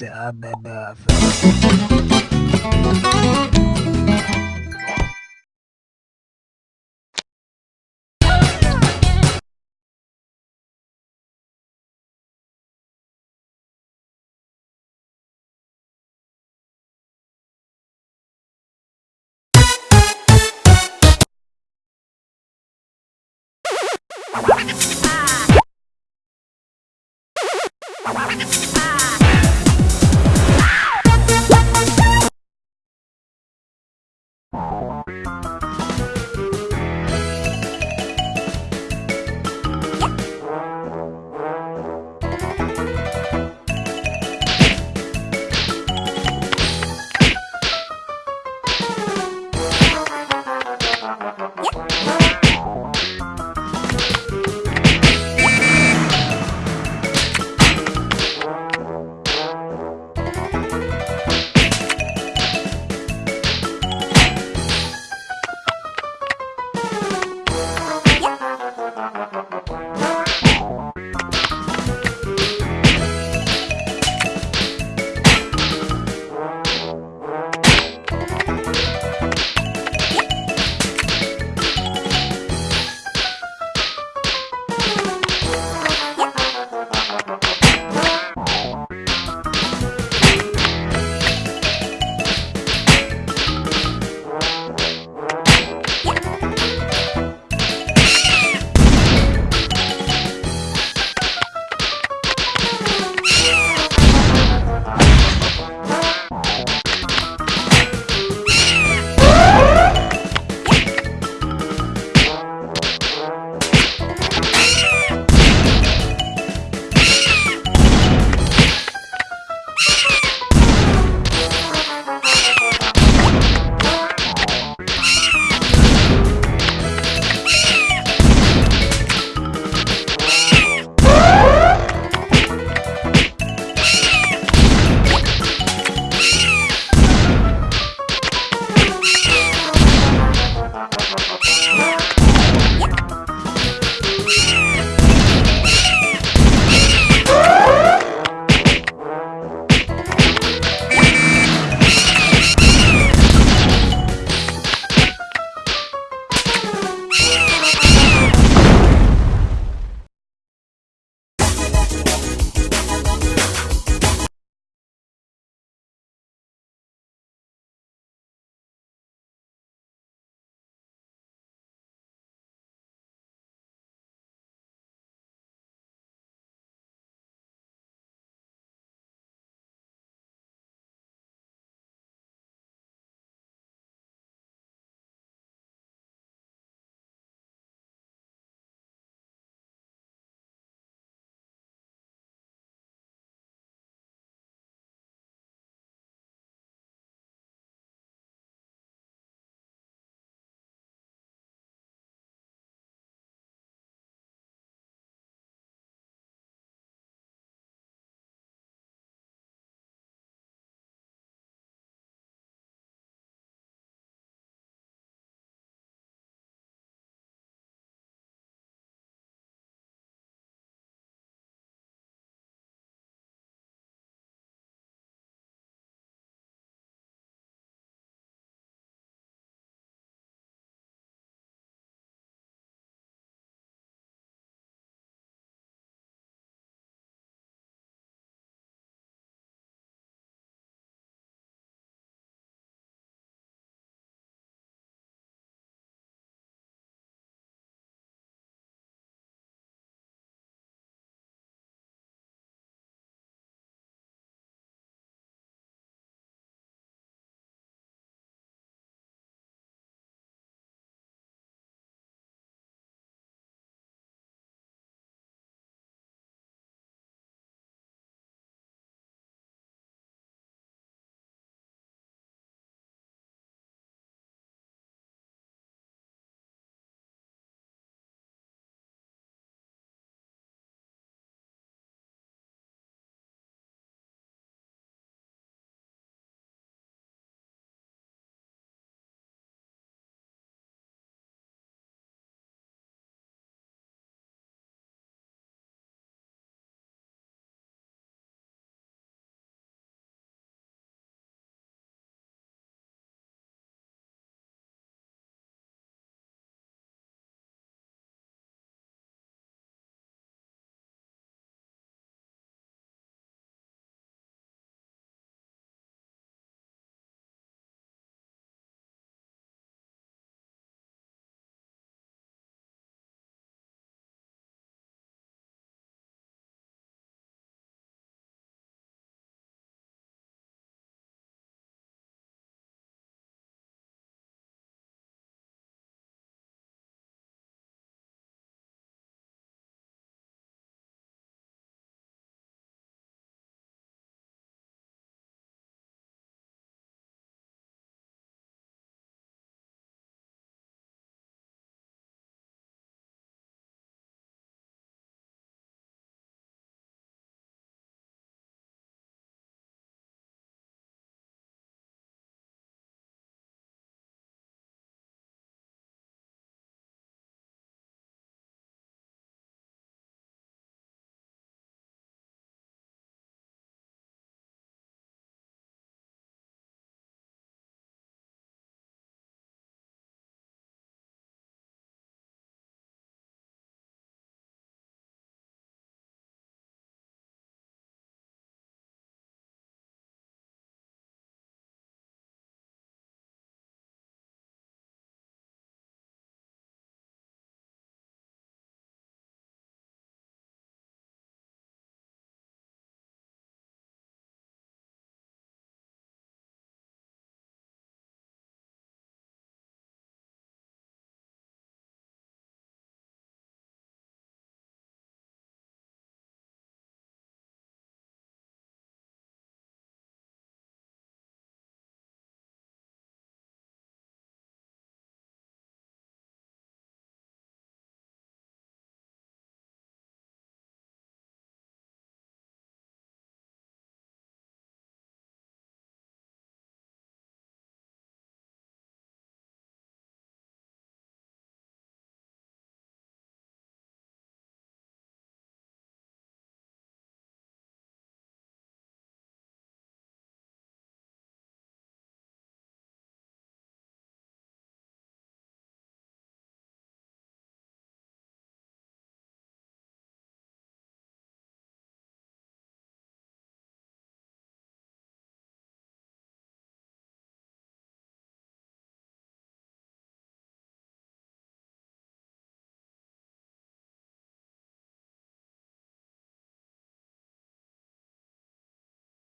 Ah!